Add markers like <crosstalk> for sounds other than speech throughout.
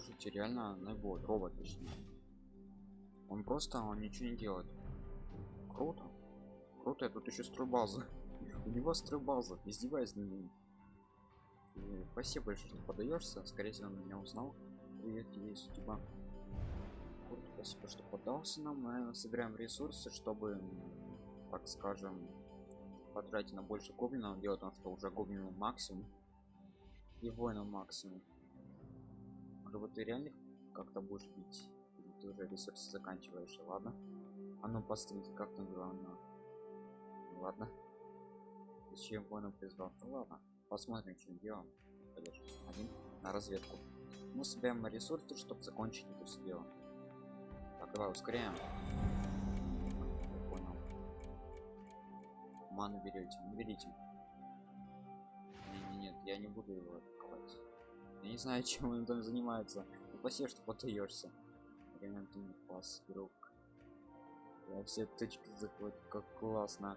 слушайте реально найбот робот точнее он просто он ничего не делает. Круто. Круто я тут еще стройбаза <laughs> у него стройбаза издеваясь над ним. Спасибо большое что подаешься скорее всего он меня узнал. Привет тебе судьба. Круто, спасибо что подался нам. Мы собираем ресурсы чтобы так скажем потратить на больше гоблинов. Дело в том что уже гоблинов максимум. И воина максимум может быть ты реально как-то будешь бить ты уже ресурсы заканчиваешь ладно. А ну посмотрите как там главное ладно. Зачем воина призвал ну ладно посмотрим чем делом Пойдешь. один на разведку. Мы собираем ресурсы чтобы закончить это все дело. Так давай ускоряем. Я понял. Ману берете не берите не, не, нет я не буду его атаковать я не знаю <laughs> чем он там занимается. Ну, спасибо что подаешься ремонтный класс друг. Я все точки захватил как классно.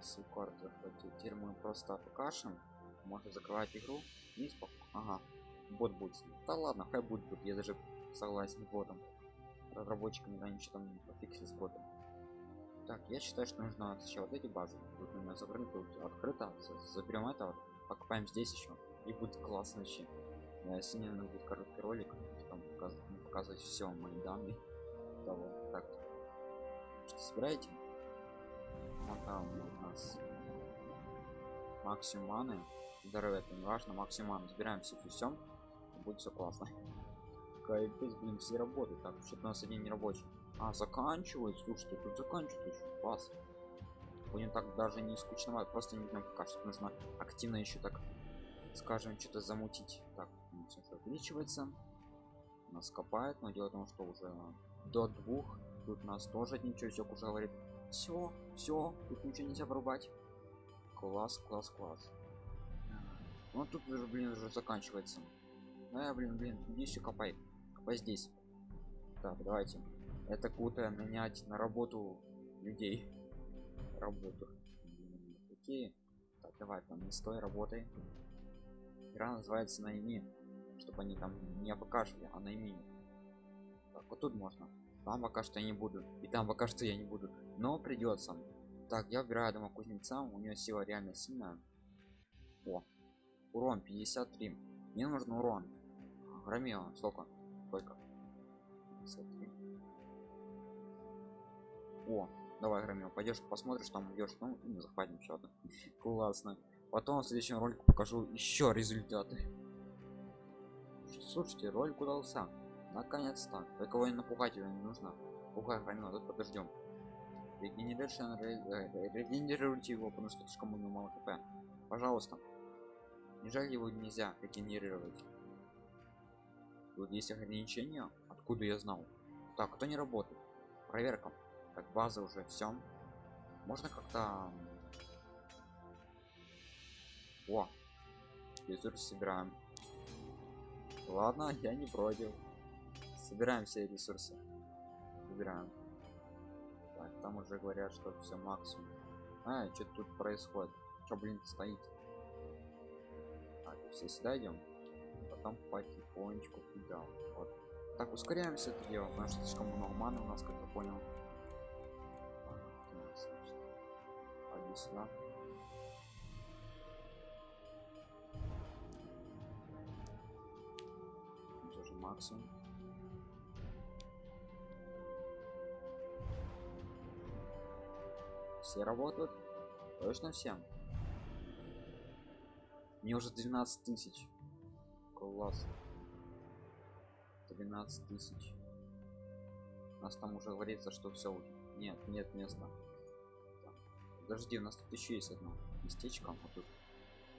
Всю карту захватил теперь мы просто покашем. Можно закрывать игру и спок... ага бот будет да ладно хай будет тут я даже согласен с ботом. Разработчиками да ничего там не пофиксить с ботом. Так я считаю что нужно сначала вот эти базы. Тут у меня закрыто тут открыто заберем это покупаем здесь еще и будет классно вообще сегодня наверное, будет короткий ролик там показывать, показывать все мои данные <laughs> того так собираете. Вот там у нас максимум здоровье это не важно максимум маны забираем все всем будет все классно. <laughs> Кайф блин все работают. Так что-то у нас один не рабочий. А заканчивает слушайте тут заканчивает еще. Класс. Будем так даже не скучно просто не днем пока что нужно активно еще так скажем что-то замутить. Так все увеличивается нас копает но дело в том что уже до двух тут нас тоже ничего все уже говорит все все тут ничего нельзя врубать класс класс класс. Ну тут уже блин уже заканчивается. А, блин блин здесь копай копай здесь. Так давайте. Это круто нанять на работу людей. Работу. Какие так давай там не стой работай. Игра называется найми чтобы они там не покашляли а найми так вот тут можно. Там пока что я не буду и там пока что я не буду. Но придется. Так я выбираю дома кузнеца у нее сила реально сильная. О урон 53 мне нужен урон. Громила сколько? Сколько? 53. о давай громил пойдешь посмотришь там идешь. Ну захватим что-то <laughs> классно. Потом в следующем ролике покажу еще результаты слушайте ролик удался. Наконец-то. Только его напугать его не нужно. Пугай громил тут подождем. Регенерируйте его потому что слишком у него мало хп. Пожалуйста. Неужели его нельзя регенерировать. Тут есть ограничения. Откуда я знал? Так кто не работает? Проверка. Так база уже все можно как-то о! Ресурсы собираем ладно я не против. Собираем все ресурсы. Собираем. Так, там уже говорят что все максимум. А что тут происходит. Что блин стоит? Так, все сюда идем потом потихонечку туда вот. Так ускоряемся это дело потому что слишком много маны у нас как я понял. Пойди сюда максимум все работают? Точно всем? Мне уже 12 тысяч. Класс. 12 тысяч. У нас там уже говорится что все нет нет места. Подожди у нас тут еще есть одно местечко вот тут.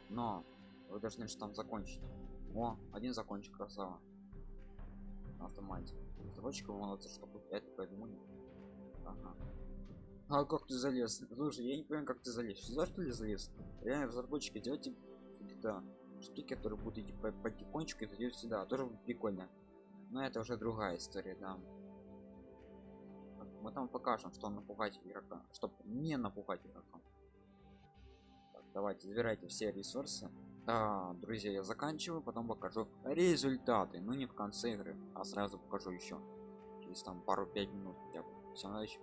Но вы должны же там закончить. О один закончик красава автомате. Разработчика молодцы чтобы это придумали ага. а как ты залез? Слушай я не понимаю как ты залез. За что ли залез? Реально разработчики делайте да штуки которые будут идти потихонечку и зайдет сюда. Тоже прикольно. Но это уже другая история да. Мы там покажем что напугать игрока чтобы не напугать игрока. Так, давайте забирайте все ресурсы да друзья я заканчиваю потом покажу результаты. Ну не в конце игры а сразу покажу еще через там пару пять минут хотя всем удачи